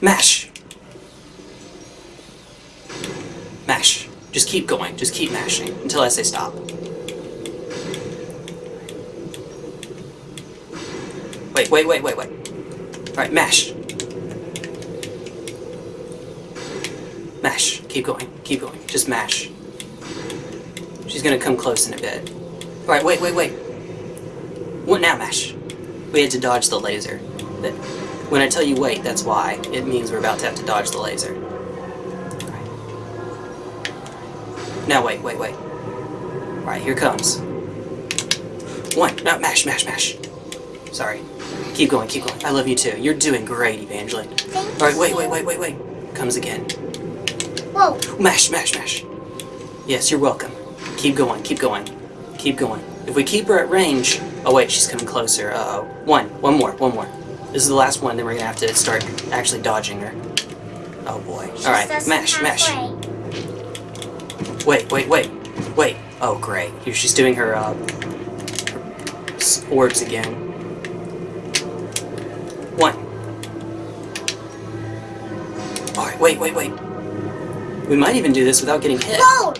Mash! Mash. Just keep going. Just keep mashing until I say stop. Wait, wait, wait, wait, wait. Alright, mash. Mash. Keep going. Keep going. Just mash. She's gonna come close in a bit. Alright, wait, wait, wait. What now, Mash? We had to dodge the laser. But when I tell you wait, that's why. It means we're about to have to dodge the laser. Now wait, wait, wait. Alright, here comes. One. No, mash, mash, mash. Sorry. Keep going, keep going. I love you too. You're doing great, Evangeline. Thank Alright, wait, wait, wait, wait, wait. Comes again. Whoa. Mash, mash, mash. Yes, you're welcome. Keep going, keep going. Keep going. If we keep her at range... Oh wait, she's coming closer. Uh-oh. One. One more, one more. This is the last one, then we're gonna have to start actually dodging her. Oh boy. Alright, mash, mash. Wait, wait, wait. Wait. Oh great. Here she's doing her, uh... her orbs again. One. Alright, wait, wait, wait. We might even do this without getting hit. Whoa.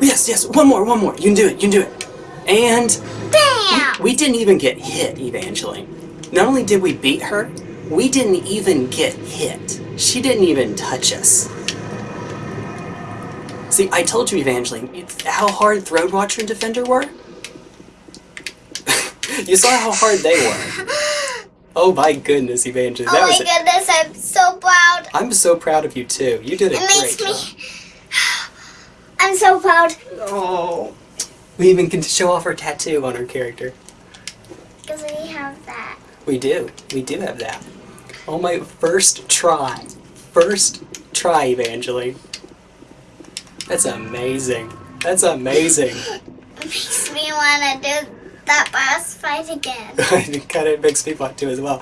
Yes, yes, one more, one more. You can do it, you can do it. And Bam. we didn't even get hit, Evangeline. Not only did we beat her, we didn't even get hit. She didn't even touch us. See, I told you, Evangeline, how hard Throne Watcher and Defender were? you saw how hard they were. Oh my goodness, Evangeline. Oh That my goodness, I'm so proud. I'm so proud of you too. You did a It great makes job. me. I'm so proud Oh. We even can show off her tattoo on her character. because we have that. We do. We do have that. Oh my first try. First try, Evangeline. That's amazing. That's amazing. It makes me want to do that boss fight again. it kind of makes me want to as well.